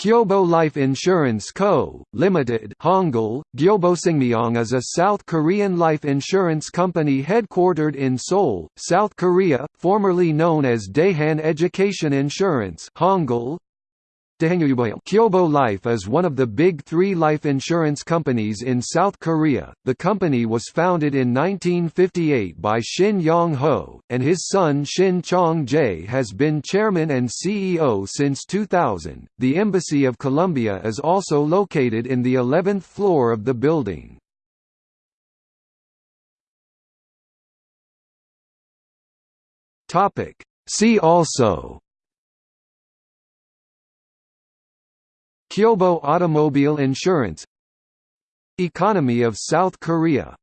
Kyobo Life Insurance Co., Limited is a South Korean life insurance company headquartered in Seoul, South Korea, formerly known as Daehan Education Insurance Kyobo Life is one of the big three life insurance companies in South Korea. The company was founded in 1958 by Shin Yong-ho, and his son Shin Chong-jae has been chairman and CEO since 2000. The Embassy of Colombia is also located in the 11th floor of the building. See also Kyobo Automobile Insurance. Economy of South Korea